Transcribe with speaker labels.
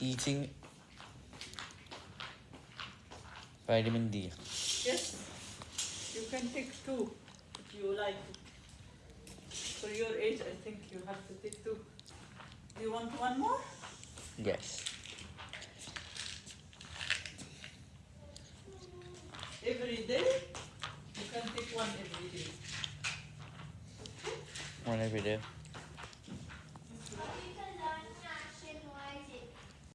Speaker 1: eating vitamin D.
Speaker 2: Yes, you can take two if you like. For your age, I think you have to take two. Do you want one more?
Speaker 1: Yes.
Speaker 2: Every day? You can take one every day.
Speaker 1: One every day.